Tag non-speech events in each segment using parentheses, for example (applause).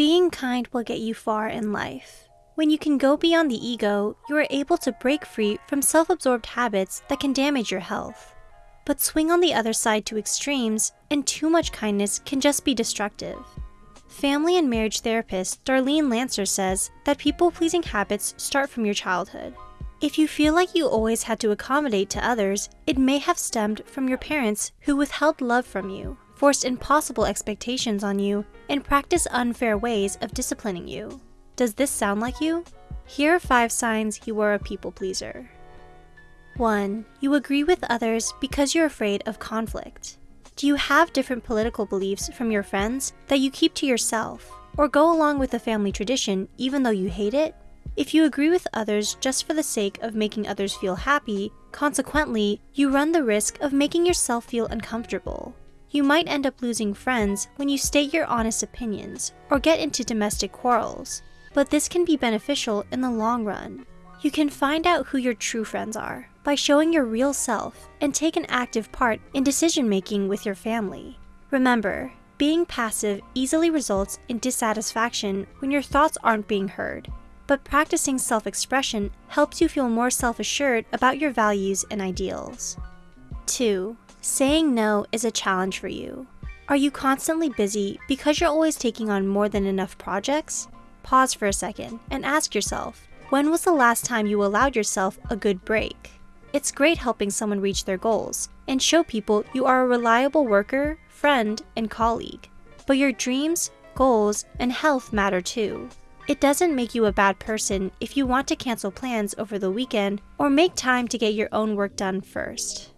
Being kind will get you far in life. When you can go beyond the ego, you are able to break free from self-absorbed habits that can damage your health. But swing on the other side to extremes, and too much kindness can just be destructive. Family and marriage therapist Darlene Lancer says that people-pleasing habits start from your childhood. If you feel like you always had to accommodate to others, it may have stemmed from your parents who withheld love from you, forced impossible expectations on you, and practiced unfair ways of disciplining you. Does this sound like you? Here are 5 signs you are a people pleaser. 1. You agree with others because you're afraid of conflict. Do you have different political beliefs from your friends that you keep to yourself, or go along with the family tradition even though you hate it? If you agree with others just for the sake of making others feel happy, consequently, you run the risk of making yourself feel uncomfortable. You might end up losing friends when you state your honest opinions or get into domestic quarrels, but this can be beneficial in the long run. You can find out who your true friends are by showing your real self and take an active part in decision making with your family. Remember, being passive easily results in dissatisfaction when your thoughts aren't being heard, but practicing self expression helps you feel more self assured about your values and ideals. 2. Saying no is a challenge for you. Are you constantly busy because you're always taking on more than enough projects? Pause for a second and ask yourself when was the last time you allowed yourself a good break? It's great helping someone reach their goals and show people you are a reliable worker, friend, and colleague. But your dreams, goals, and health matter too. It doesn't make you a bad person if you want to cancel plans over the weekend or make time to get your own work done first.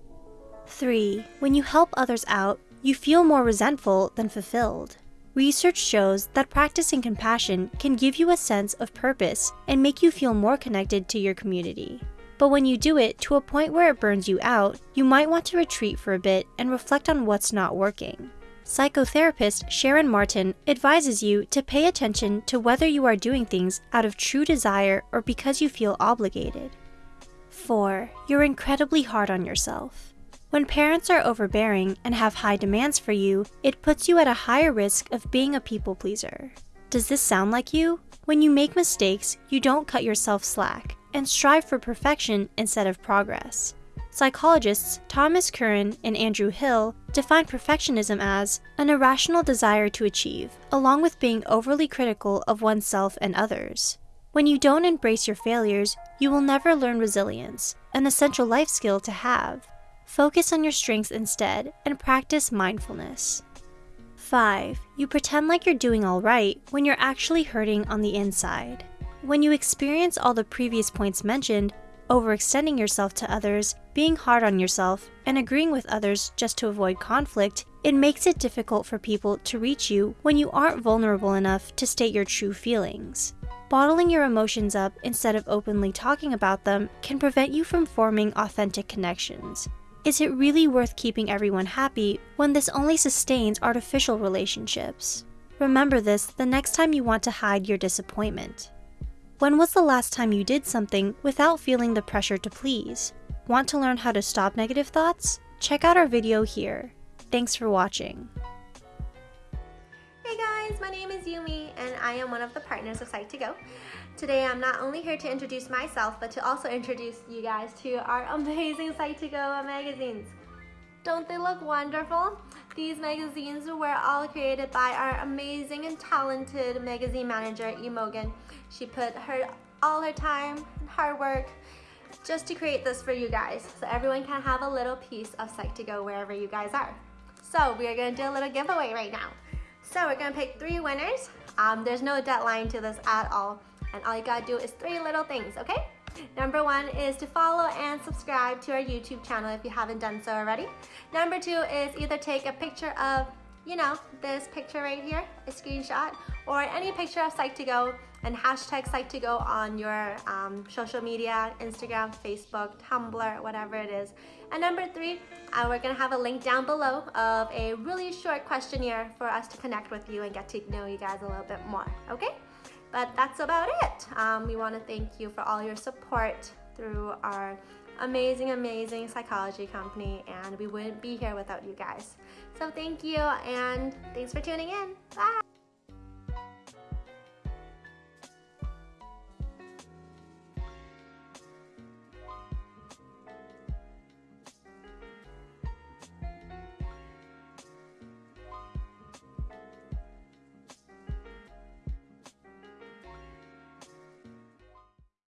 3. When you help others out, you feel more resentful than fulfilled. Research shows that practicing compassion can give you a sense of purpose and make you feel more connected to your community. But when you do it to a point where it burns you out, you might want to retreat for a bit and reflect on what's not working. Psychotherapist Sharon Martin advises you to pay attention to whether you are doing things out of true desire or because you feel obligated. 4. You're incredibly hard on yourself. When parents are overbearing and have high demands for you, it puts you at a higher risk of being a people pleaser. Does this sound like you? When you make mistakes, you don't cut yourself slack and strive for perfection instead of progress. Psychologists Thomas Curran and Andrew Hill define perfectionism as an irrational desire to achieve, along with being overly critical of oneself and others. When you don't embrace your failures, you will never learn resilience, an essential life skill to have. Focus on your strengths instead and practice mindfulness. 5. You pretend like you're doing alright when you're actually hurting on the inside. When you experience all the previous points mentioned, overextending yourself to others, being hard on yourself, and agreeing with others just to avoid conflict, it makes it difficult for people to reach you when you aren't vulnerable enough to state your true feelings. Bottling your emotions up instead of openly talking about them can prevent you from forming authentic connections. Is it really worth keeping everyone happy when this only sustains artificial relationships? Remember this the next time you want to hide your disappointment. When was the last time you did something without feeling the pressure to please? Want to learn how to stop negative thoughts? Check out our video here. Thanks for watching. Hey guys, my name is Yumi and I am one of the partners of Psych2Go. Today I'm not only here to introduce myself, but to also introduce you guys to our (laughs) amazing Psych2Go magazines. Don't they look wonderful? These magazines were all created by our amazing and talented magazine manager, Imogen. She put her all her time and hard work just to create this for you guys so everyone can have a little piece of Psych2Go wherever you guys are. So we are gonna do a little giveaway right now. So we're gonna pick three winners. Um, there's no deadline to this at all. And all you gotta do is three little things, okay? Number one is to follow and subscribe to our YouTube channel if you haven't done so already. Number two is either take a picture of, you know, this picture right here, a screenshot, or any picture of Psych2Go and hashtag Psych2Go on your um, social media, Instagram, Facebook, Tumblr, whatever it is. And number three, uh, we're gonna have a link down below of a really short questionnaire for us to connect with you and get to know you guys a little bit more, okay? But that's about it. Um, we want to thank you for all your support through our amazing, amazing psychology company, and we wouldn't be here without you guys. So thank you, and thanks for tuning in. Bye.